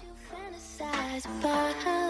you fantasize about.